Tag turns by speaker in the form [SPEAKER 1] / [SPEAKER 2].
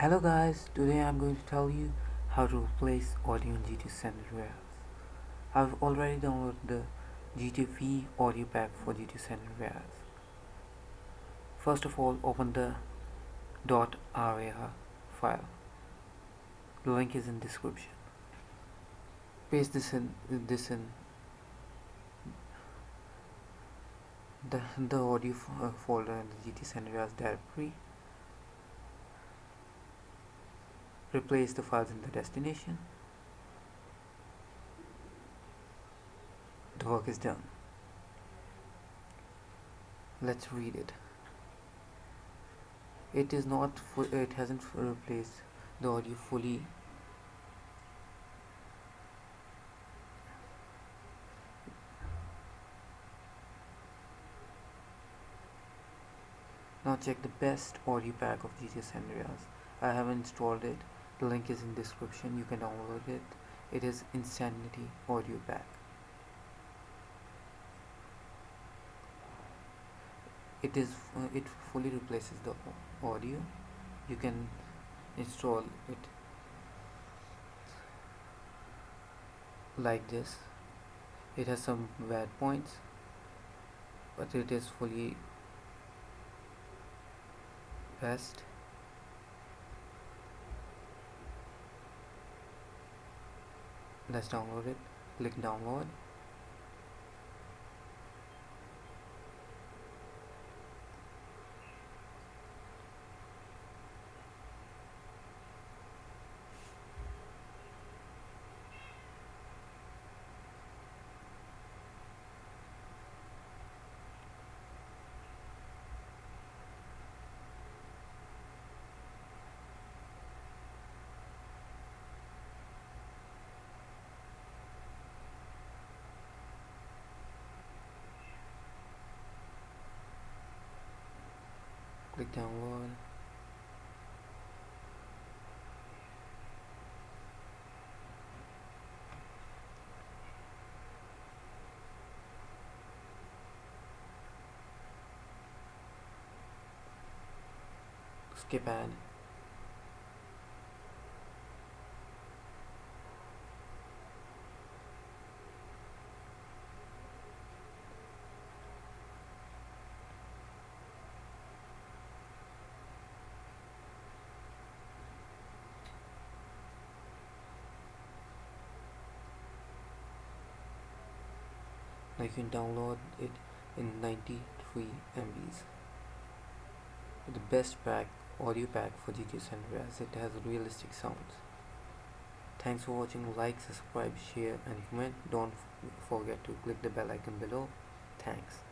[SPEAKER 1] Hello guys, today I'm going to tell you how to replace audio in GT San Andreas. I've already downloaded the GTV audio pack for GT San Andreas. First of all, open the .rar file. The link is in description. Paste this in this in the, the audio folder in the GT San Andreas directory replace the files in the destination. The work is done. Let's read it. It is not it hasn't replaced the audio fully. Now check the best audio pack of GT San Andreas I have installed it the link is in description. You can download it. It is insanity audio pack. It is uh, it fully replaces the audio. You can install it like this. It has some bad points but it is fully best let's download it. Click download click download skip ad you can download it in 93 MBs the best pack audio pack for GT San Andreas it has realistic sounds. Thanks for watching. Like subscribe share and comment. Don't forget to click the bell icon below. Thanks